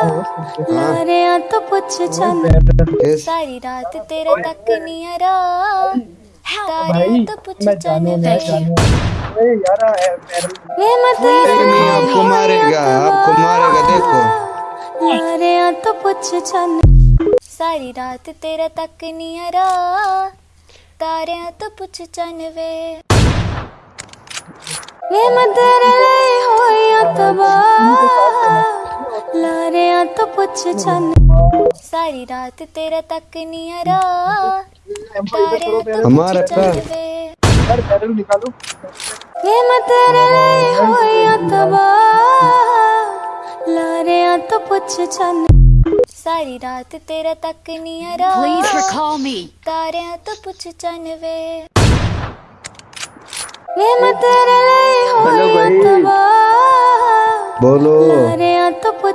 मारिया तो पुछ चल। सारी रात तेरे तक नहीं आरा तारे तो पुछ चल वे आपको मारेगा आपको मारेगा देखो। तो पुछ चल। सारी रात तेरा तक नहीं आरा तारे तो पुछ चल वे। वे मदर ले होया तबाह ਤਬਾ ਲਾਰਿਆਂ ਤੋਂ ਪੁੱਛ ਚੰਨ ਸਾਰੀ ਰਾਤ ਤੇਰਾ ਤੱਕ ਨਹੀਂ ਹਰਾ ਤਾਰਿਆਂ ਤੋਂ हमारा ਪੁੱਛ ਚੰਨ पैर ਵੇ यार पैर निकालो ਵੇ ਮੈਂ ਤੇਰੇ ਲਈ ਹੋਇਆ ਤਬਾ ਲਾਰਿਆਂ ਤੋਂ ਪੁੱਛ ਚੰਨ ਸਾਰੀ ਰਾਤ ਤੇਰਾ ਤੱਕ ਨਹੀਂ ਹਰਾ Please recall me. ਤਾਰਿਆਂ ਤੋਂ ਪੁੱਛ ਚੰਨ ਵੇ ਵੇ ਮੈਂ ਤੇਰੇ ਲਈ ਹੋਇਆ ਤਬਾ बोलो ਲਾਰਿਆਂ ਤੋਂ ਪੁੱਛ ਚੰਨ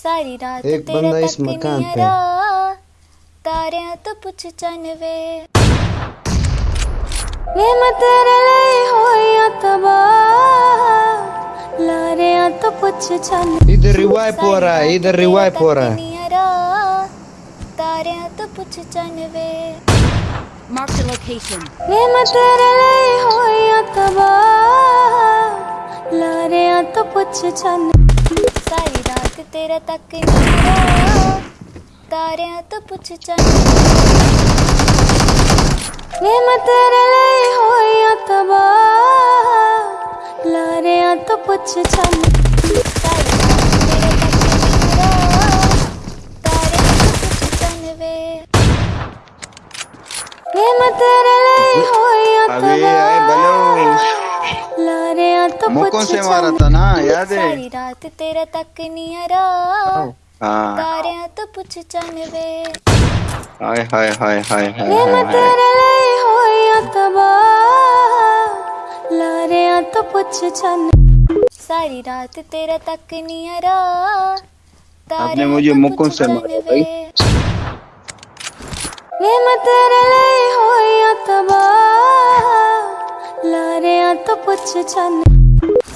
सारी रात एक तेरे बंदा इस मकान पे। तारे तो पूछ चन वे वे मैं तेरे लिए होया तबाह लारे तो चन इधर रिवाइव हो रहा है इधर रिवाइव हो रहा है। तारे तो पूछ चन वे मार्क द लोकेशन वे मैं तेरे लिए होया तबाह लारे तो चन सारी तेरा तक तारियाँ तो पूछ चाहे। मैं तेरे लिए हो या तबाह लारियाँ तो पूछ चाहे। तो मैं तेरे लिए होइया तबाह मुकों से मारा था ना याद है? सारी रात तेरा तक नहीं हरा हाँ। तारे तो पूछ चन वे। हाय हाय हाय हाय हाय ये मैं तेरे लिए होया तबाह लारे तो पूछ चन सारी रात तेरा तक नहीं हरा आपने मुझे तो मुकों से मारा भाई। ये मैं तेरे लिए होया तबाह लारे तो पूछ चन